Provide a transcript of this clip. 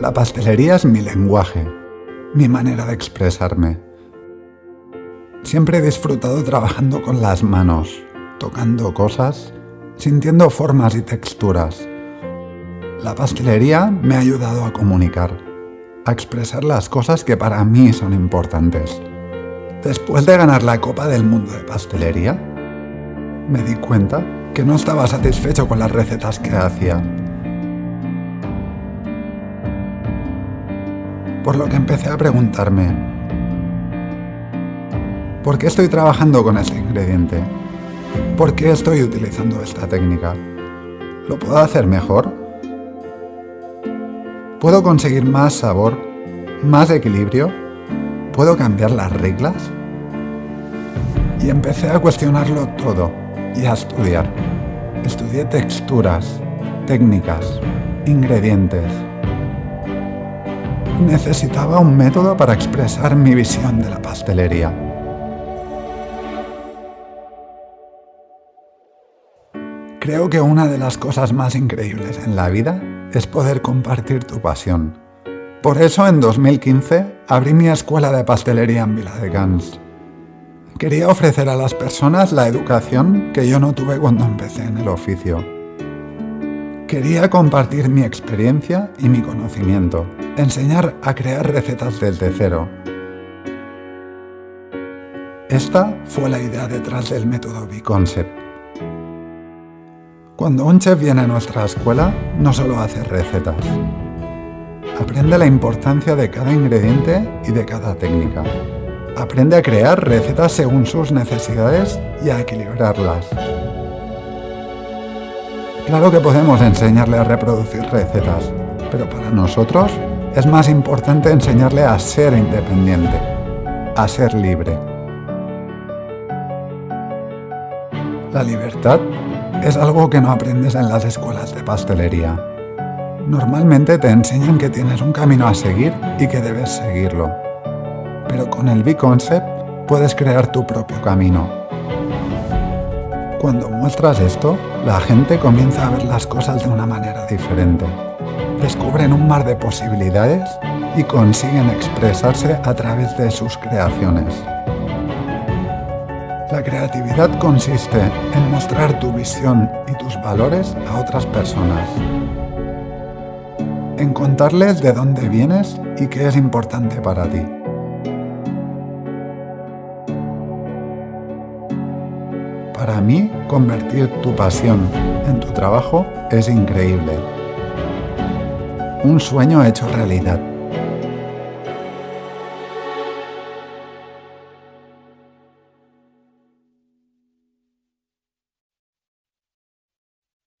La pastelería es mi lenguaje, mi manera de expresarme. Siempre he disfrutado trabajando con las manos, tocando cosas, sintiendo formas y texturas. La pastelería me ha ayudado a comunicar, a expresar las cosas que para mí son importantes. Después de ganar la Copa del Mundo de Pastelería, me di cuenta que no estaba satisfecho con las recetas que hacía por lo que empecé a preguntarme, ¿por qué estoy trabajando con este ingrediente? ¿Por qué estoy utilizando esta técnica? ¿Lo puedo hacer mejor? ¿Puedo conseguir más sabor? ¿Más equilibrio? ¿Puedo cambiar las reglas? Y empecé a cuestionarlo todo y a estudiar. Estudié texturas, técnicas, ingredientes, necesitaba un método para expresar mi visión de la pastelería. Creo que una de las cosas más increíbles en la vida es poder compartir tu pasión. Por eso en 2015 abrí mi escuela de pastelería en Viladecans. Quería ofrecer a las personas la educación que yo no tuve cuando empecé en el oficio. Quería compartir mi experiencia y mi conocimiento enseñar a crear recetas desde cero. Esta fue la idea detrás del método B-Concept. Cuando un chef viene a nuestra escuela, no solo hace recetas. Aprende la importancia de cada ingrediente y de cada técnica. Aprende a crear recetas según sus necesidades y a equilibrarlas. Claro que podemos enseñarle a reproducir recetas, pero para nosotros es más importante enseñarle a ser independiente, a ser libre. La libertad es algo que no aprendes en las escuelas de pastelería. Normalmente te enseñan que tienes un camino a seguir y que debes seguirlo. Pero con el B-Concept puedes crear tu propio camino. Cuando muestras esto, la gente comienza a ver las cosas de una manera diferente descubren un mar de posibilidades y consiguen expresarse a través de sus creaciones. La creatividad consiste en mostrar tu visión y tus valores a otras personas. En contarles de dónde vienes y qué es importante para ti. Para mí, convertir tu pasión en tu trabajo es increíble un sueño hecho realidad.